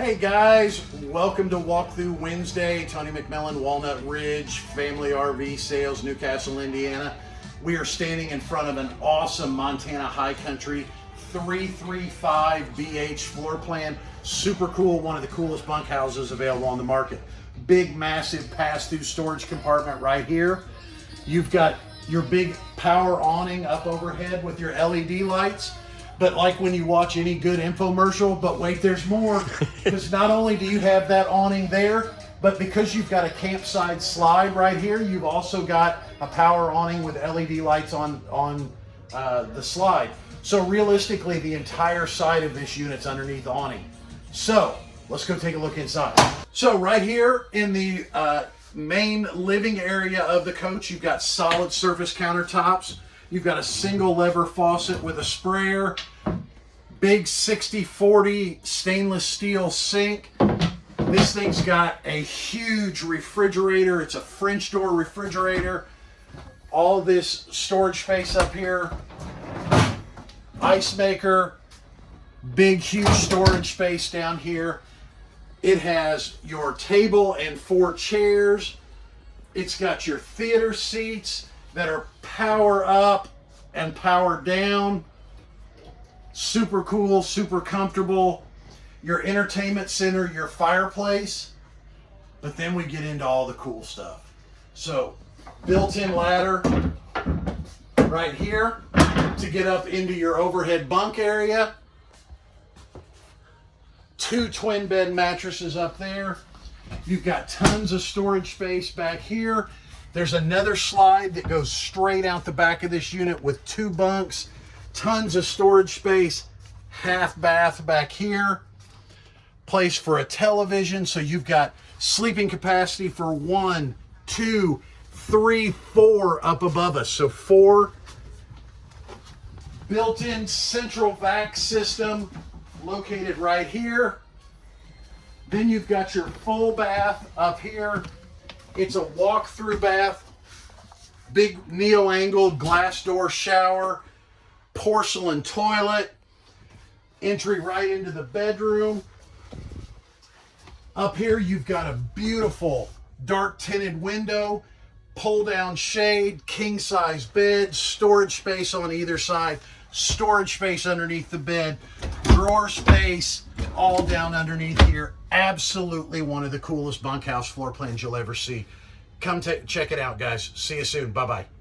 Hey guys, welcome to Walkthrough Wednesday. Tony McMillan, Walnut Ridge, Family RV Sales, New Castle, Indiana. We are standing in front of an awesome Montana High Country 335 BH floor plan. Super cool, one of the coolest bunkhouses available on the market. Big, massive pass-through storage compartment right here. You've got your big power awning up overhead with your LED lights. But like when you watch any good infomercial, but wait, there's more. Because not only do you have that awning there, but because you've got a campsite slide right here, you've also got a power awning with LED lights on, on uh, the slide. So realistically, the entire side of this unit's underneath the awning. So let's go take a look inside. So right here in the uh, main living area of the coach, you've got solid surface countertops. You've got a single lever faucet with a sprayer, big 60-40 stainless steel sink. This thing's got a huge refrigerator. It's a French door refrigerator. All this storage space up here. Ice maker. Big, huge storage space down here. It has your table and four chairs. It's got your theater seats that are power up and power down. Super cool, super comfortable. Your entertainment center, your fireplace. But then we get into all the cool stuff. So, built-in ladder right here to get up into your overhead bunk area. Two twin bed mattresses up there. You've got tons of storage space back here. There's another slide that goes straight out the back of this unit with two bunks, tons of storage space, half bath back here, place for a television. So you've got sleeping capacity for one, two, three, four up above us. So four built-in central vac system located right here. Then you've got your full bath up here it's a walk-through bath, big neo-angled glass door shower, porcelain toilet, entry right into the bedroom. Up here, you've got a beautiful dark tinted window, pull down shade, king size bed, storage space on either side, storage space underneath the bed, drawer space, all down underneath here. Absolutely one of the coolest bunkhouse floor plans you'll ever see. Come check it out, guys. See you soon. Bye-bye.